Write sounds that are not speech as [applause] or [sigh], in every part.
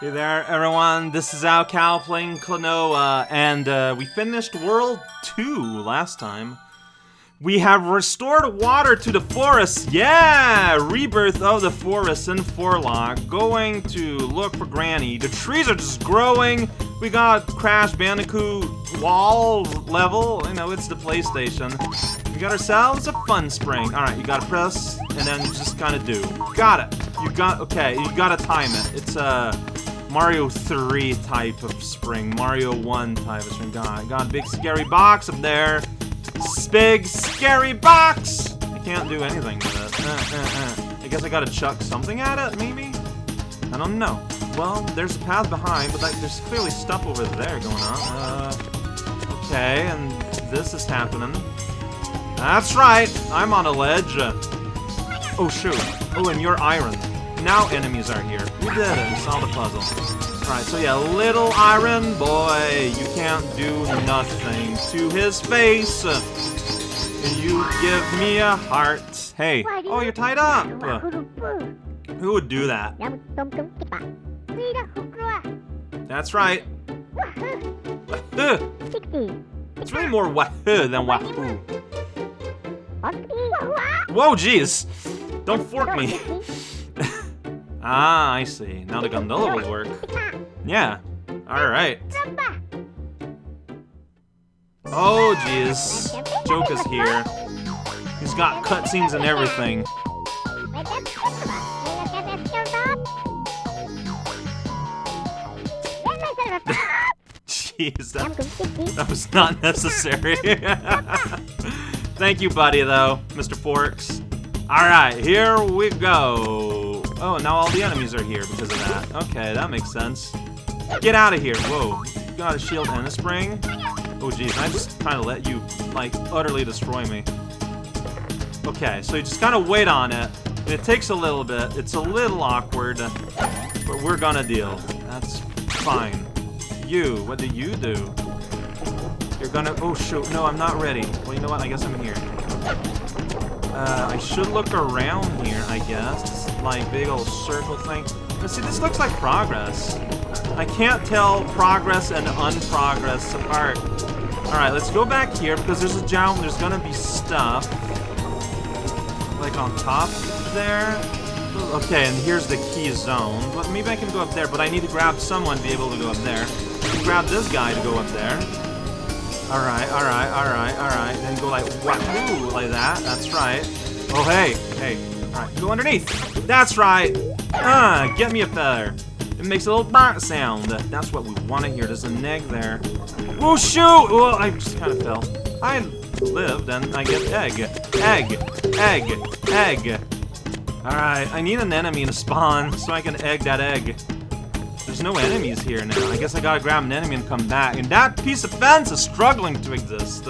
Hey there, everyone. This is raocow playing Klonoa, and uh, we finished World 2 last time. We have restored water to the forest. Yeah! Rebirth of the forest in Forlock. Going to look for Granny. The trees are just growing. We got Crash Bandicoot wall level. You know, it's the PlayStation. We got ourselves a fun spring. Alright, you gotta press, and then just kind of do. Got it. You got, okay, you gotta time it. It's a uh, Mario 3 type of spring. Mario 1 type of spring. God, got big scary box up there. Big scary box! I can't do anything with it. Uh, uh, uh. I guess I gotta chuck something at it, maybe? I don't know. Well, there's a path behind, but like, there's clearly stuff over there going on. Uh, okay, and this is happening. That's right, I'm on a ledge. Oh, shoot. Oh, and you're iron. Now enemies are here. We did it. We solved the puzzle. Alright, so yeah, little iron boy, you can't do nothing to his face. Can you give me a heart. Hey. Oh, you're tied up. Who would do that? That's right. It's really more wahoo than wahoo. Whoa, jeez. Don't fork me. Ah, I see. Now the gondola will work. Yeah. Alright. Oh, jeez. Joka's here. He's got cutscenes and everything. Jeez, that, that was not necessary. [laughs] Thank you, buddy, though, Mr. Forks. Alright, here we go. Oh, now all the enemies are here because of that. Okay, that makes sense. Get out of here. Whoa. You got a shield and a spring? Oh geez, I just kind of let you, like, utterly destroy me. Okay, so you just kind of wait on it. And it takes a little bit. It's a little awkward, but we're gonna deal. That's fine. You, what do you do? You're gonna, oh shoot, no, I'm not ready. Well, you know what, I guess I'm here. Uh, I should look around here, I guess. Like, big old circle thing. But see, this looks like progress. I can't tell progress and unprogress apart. Alright, let's go back here, because there's a jump, there's gonna be stuff. Like on top there. Okay, and here's the key zone. But maybe I can go up there, but I need to grab someone to be able to go up there. Grab this guy to go up there. Alright, alright, alright, alright. Then go like, wahoo, like that. That's right. Oh, hey, hey. Alright, go underneath. That's right. Ah, get me a feather. It makes a little bark sound. That's what we want to hear. There's an egg there. Oh, shoot! Oh, I just kind of fell. I lived, and I get egg. Egg. Egg. Egg. Alright, I need an enemy to spawn so I can egg that egg. There's no enemies here now. I guess I gotta grab an enemy and come back. And that piece of fence is struggling to exist.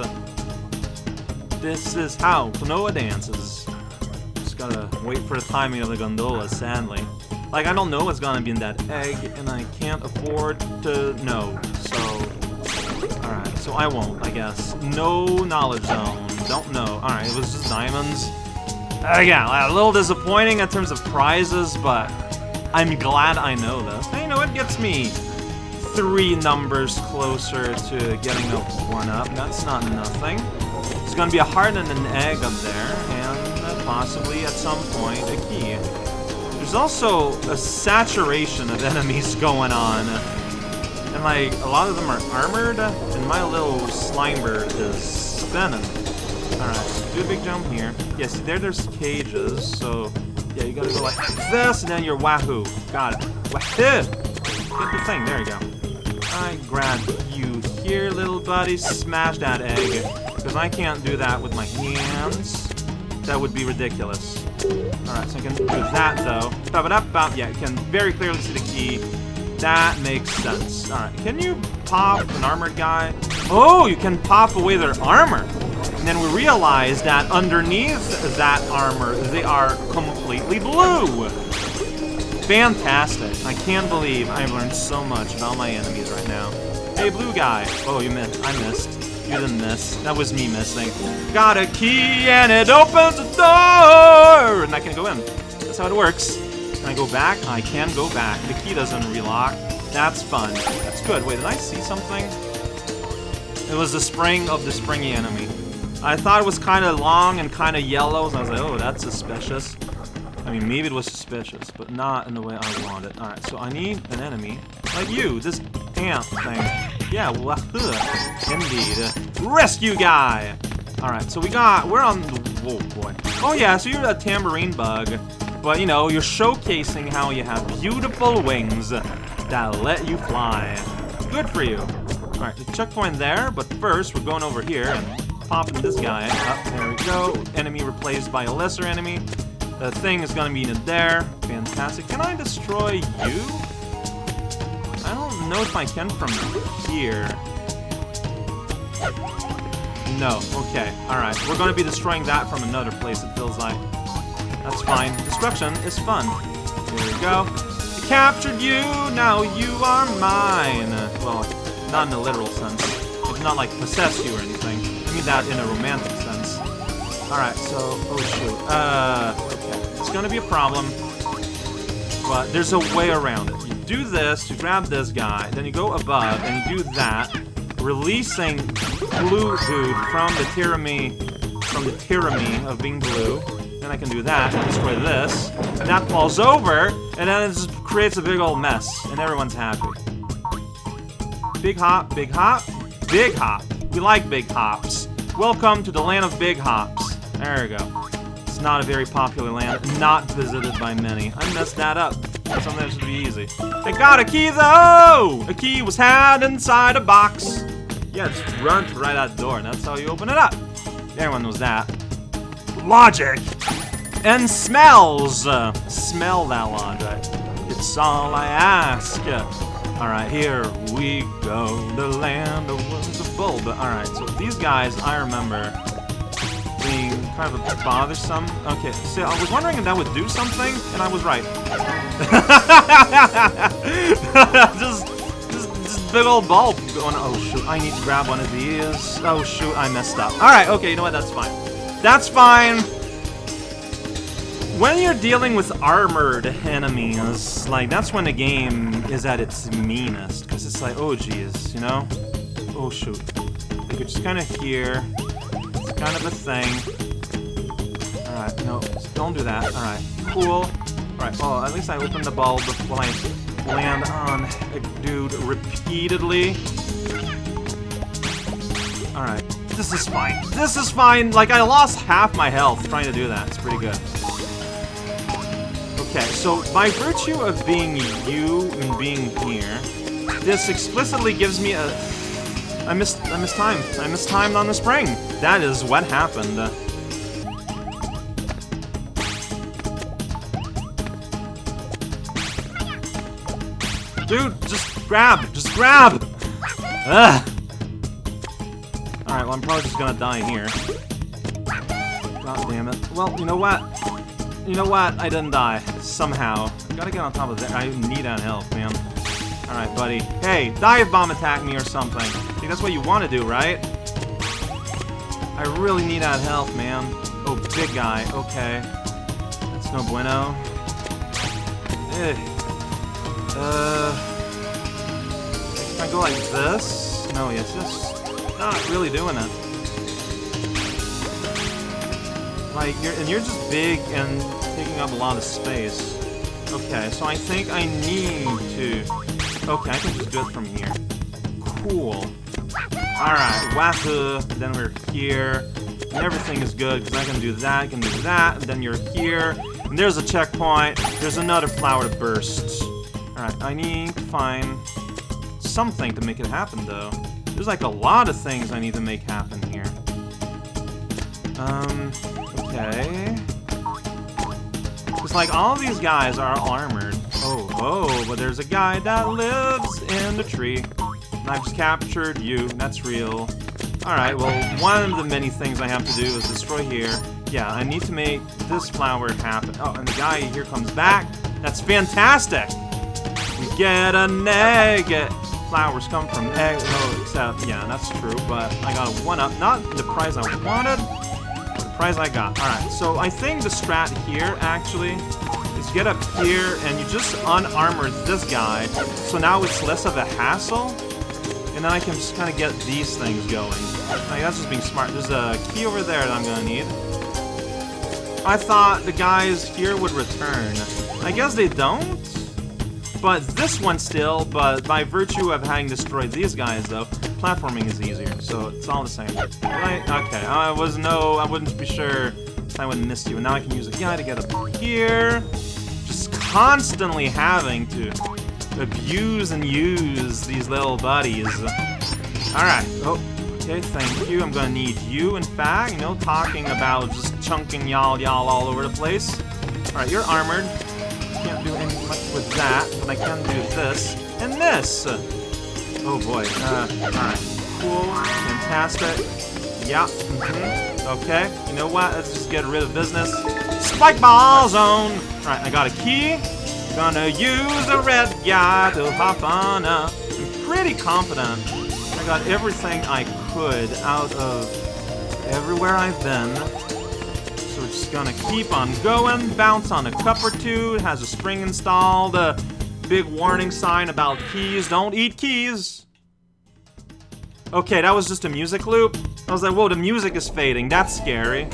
This is how Klonoa dances. Gotta wait for the timing of the gondola, sadly. Like, I don't know what's gonna be in that egg, and I can't afford to know, so... Alright, so I won't, I guess. No knowledge zone. Don't know. Alright, it was just diamonds. Yeah, a little disappointing in terms of prizes, but I'm glad I know this. And you know, it gets me three numbers closer to getting a one-up. That's not nothing. It's gonna be a heart and an egg up there, possibly, at some point, a key. There's also a saturation of [laughs] enemies going on. And like, a lot of them are armored, and my little Slimer is spinning. Alright, do a big jump here. Yeah, see there there's cages, so yeah, you gotta go like this, and then you're wahoo. Got it. Wahoo! Get the thing, there you go. I grab you here, little buddy. Smash that egg. Because I can't do that with my hands. That would be ridiculous. Alright, so I can do that, though. Bop, up, bop. Yeah, you can very clearly see the key. That makes sense. Alright, can you pop an armored guy? Oh, you can pop away their armor. And then we realize that underneath that armor, they are completely blue. Fantastic. I can't believe I've learned so much about my enemies right now. Hey, blue guy. Oh, you missed. I missed. You didn't miss. That was me missing. Got a key and it opens the door! And I can go in. That's how it works. Can I go back? I can go back. The key doesn't relock. That's fun. That's good. Wait, did I see something? It was the spring of the springy enemy. I thought it was kind of long and kind of yellow, so I was like, oh, that's suspicious. I mean, maybe it was suspicious, but not in the way I want it. Alright, so I need an enemy like you, this ant thing. Yeah, wahoo. Indeed. Rescue guy! Alright, so we got, we're on, whoa boy. Oh yeah, so you're a tambourine bug, but you know, you're showcasing how you have beautiful wings that let you fly. Good for you. Alright, the checkpoint there, but first we're going over here and popping this guy up. There we go. Enemy replaced by a lesser enemy. The thing is gonna be in there. Fantastic. Can I destroy you? Don't know if I can from here. No. Okay. Alright. We're gonna be destroying that from another place, it feels like. That's fine. Destruction is fun. Here we go. I captured you! Now you are mine! Well, not in a literal sense. It's not like possess you or anything. I mean that in a romantic sense. Alright, so... Oh, shoot. Uh... Okay. It's gonna be a problem. But there's a way around it. Do this, you grab this guy, then you go above, and you do that, releasing Blue Dude from the tyranny... From the tyranny of being blue. Then I can do that, and destroy this. And that falls over, and then it just creates a big old mess, and everyone's happy. Big hop, big hop, big hop. We like big hops. Welcome to the land of big hops. There we go. Not a very popular land, not visited by many. I messed that up. Something that should be easy. I got a key though! A key was had inside a box. Yeah, just run right out the door, and that's how you open it up. Everyone knows that. Logic! And smells! Smell that logic. It's all I ask. Alright, here we go. The land of a bull. But alright, so these guys, I remember being kind of bothersome. Okay, so I was wondering if that would do something, and I was right. [laughs] just, just, just big old bulb going, oh shoot, I need to grab one of these. Oh shoot, I messed up. Alright, okay, you know what, that's fine. That's fine. When you're dealing with armored enemies, like, that's when the game is at its meanest. Because it's like, oh, geez, you know? Oh, shoot. You could just kind of hear. It's kind of a thing. Alright, no, don't do that. Alright, cool. Alright, well, at least I opened the bulb while I land on a dude repeatedly. Alright, this is fine. This is fine! Like, I lost half my health trying to do that. It's pretty good. Okay, so by virtue of being you and being here, this explicitly gives me a... I missed, I missed time. I missed time on the spring. That is what happened. Dude, just grab! Just grab! Ugh! Alright, well I'm probably just gonna die here. God damn it. Well, you know what? You know what? I didn't die. Somehow. I gotta get on top of that. I need that health, man. Alright, buddy. Hey, dive bomb attack me or something. I think that's what you want to do, right? I really need that health, man. Oh, big guy. Okay. That's no bueno. Ugh. Uh... Can I go like this? No, it's just not really doing it. Like, you're, and you're just big and taking up a lot of space. Okay, so I think I need to... Okay, I can just do it from here. Cool. Alright, wahoo, then we're here. And everything is good, because I can do that, I can do that, and then you're here. And there's a checkpoint. There's another flower to burst. Alright, I need to find something to make it happen, though. There's like a lot of things I need to make happen here. Um, okay. It's like all these guys are armored. Oh, oh, but there's a guy that lives in the tree. And I've just captured you. That's real. Alright, well, one of the many things I have to do is destroy here. Yeah, I need to make this flower happen. Oh, and the guy here comes back. That's fantastic! We get an egg! Flowers come from eggs. Oh, except, yeah, that's true, but I got a one-up. Not the prize I wanted, but the prize I got. Alright, so I think the strat here, actually, is get up here and you just unarmor this guy. So now it's less of a hassle. And then I can just kind of get these things going. Like, that's just being smart. There's a key over there that I'm to need. I thought the guys here would return. I guess they don't? But this one still, but by virtue of having destroyed these guys, though, platforming is easier, so it's all the same. Right? Okay, I was no, I wouldn't be sure I wouldn't miss you. And now I can use a guy to get up here. Just constantly having to abuse and use these little buddies. Alright, oh, okay, thank you. I'm gonna need you, in fact, know, talking about just chunking y'all y'all all over the place. Alright, you're armored. With that, but I can do this and this. Oh boy, uh, alright. Cool, fantastic. Yeah, mm -hmm. Okay, you know what? Let's just get rid of business. Spike ball zone! Alright, I got a key. Gonna use a red guy to hop on up. I'm pretty confident I got everything I could out of everywhere I've been. So we're just gonna keep on going, bounce on a cup or two, it has a spring installed, a big warning sign about keys, don't eat keys! Okay, that was just a music loop. I was like, whoa, the music is fading, that's scary.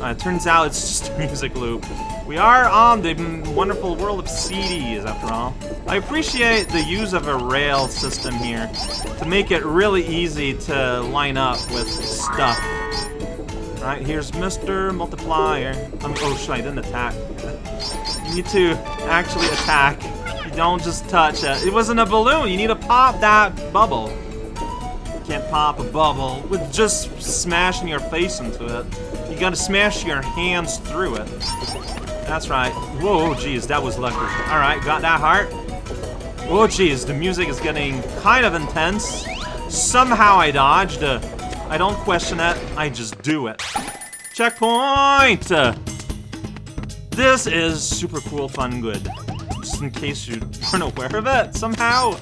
Uh, turns out it's [laughs] just a music loop. We are on the wonderful world of CDs, after all. I appreciate the use of a rail system here to make it really easy to line up with stuff. Alright, here's Mr. Multiplier. Um, oh shit, I didn't attack. You need to actually attack. You don't just touch it. It wasn't a balloon. You need to pop that bubble. You can't pop a bubble with just smashing your face into it. You gotta smash your hands through it. That's right. Whoa, jeez, that was lucky. Alright, got that heart. Oh, jeez, the music is getting kind of intense. Somehow I dodged. Uh, I don't question it, I just do it. Checkpoint! This is super cool, fun, good. Just in case you [laughs] weren't aware of it, somehow.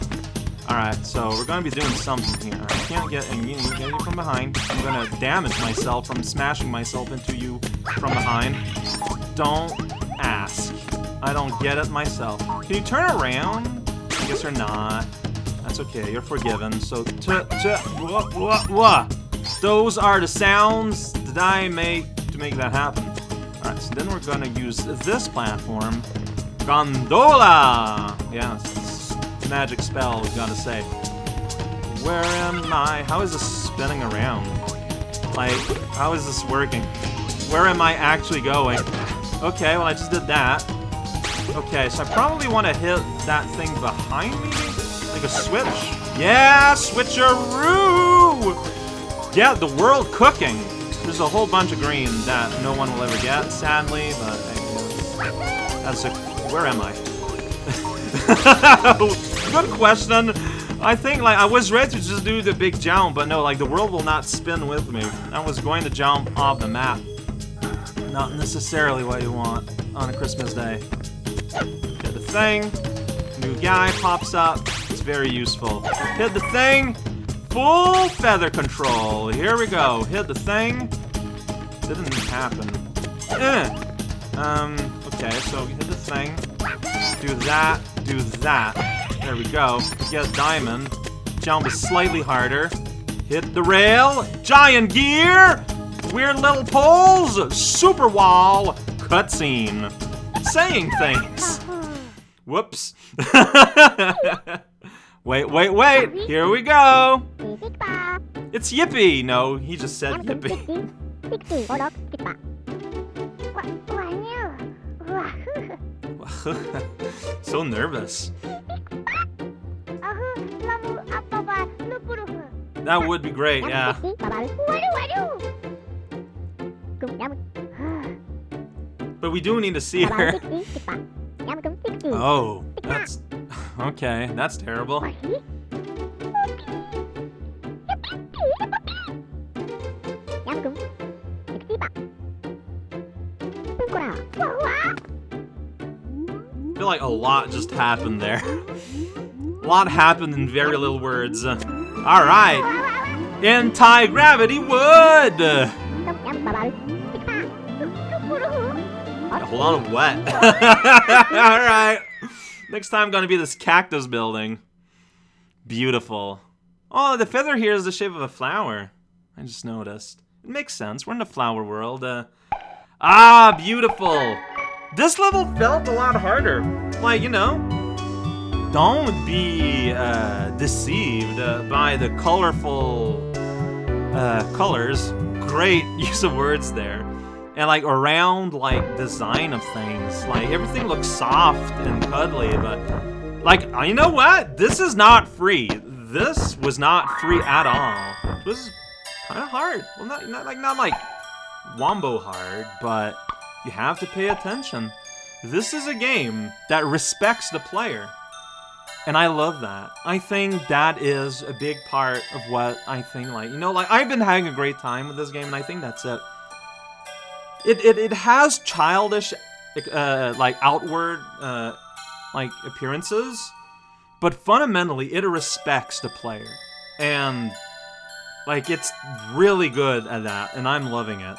Alright, so we're gonna be doing something here. I can't get and you from behind. I'm gonna damage myself from smashing myself into you from behind. Don't ask. I don't get it myself. Can you turn around? I guess you're not. That's okay, you're forgiven. So, t t wah, wah, wah. Those are the sounds that I make to make that happen. Alright, so then we're gonna use this platform. Gondola! Yeah, magic spell, gotta say. Where am I? How is this spinning around? Like, how is this working? Where am I actually going? Okay, well I just did that. Okay, so I probably want to hit that thing behind me? Like a switch? Yeah, switcheroo! Yeah, the world cooking. There's a whole bunch of green that no one will ever get, sadly, but that's a... Where am I? [laughs] Good question. I think, like, I was ready to just do the big jump, but no, like, the world will not spin with me. I was going to jump off the map. Not necessarily what you want on a Christmas day. Hit the thing. New guy pops up. It's very useful. Hit the thing. Full feather control. Here we go. Hit the thing. Didn't happen. Eh. Um, okay, so hit the thing. Do that. Do that. There we go. Get a diamond. Jump slightly harder. Hit the rail. Giant gear. Weird little poles. Super wall. Cutscene. Saying things. Whoops. [laughs] Wait, wait, wait! Here we go! It's Yippee! No, he just said Yippee. [laughs] so nervous. That would be great, yeah. But we do need to see her. [laughs] Oh, that's... [laughs] Okay, that's terrible. I feel like a lot just happened there. a [laughs] lot happened in very little words. Alright! Anti-gravity wood! hold on, wet. [laughs] Alright. Next time gonna be this cactus building. Beautiful. Oh, the feather here is the shape of a flower. I just noticed. It makes sense. We're in the flower world. Uh, ah, beautiful. This level felt a lot harder. Like, you know, don't be uh, deceived uh, by the colorful uh, colors. Great [laughs] use of words there. And like around like design of things. Like everything looks soft and cuddly, but like, you know what? This is not free. This was not free at all. It was kind of hard. Well, not, not like not like wombo hard, but you have to pay attention. This is a game that respects the player. And I love that. I think that is a big part of what I think, like, you know, like, I've been having a great time with this game, and I think that's it. It, it, it has childish, uh, like, outward, uh, like, appearances, but fundamentally, it respects the player. And, like, it's really good at that, and I'm loving it.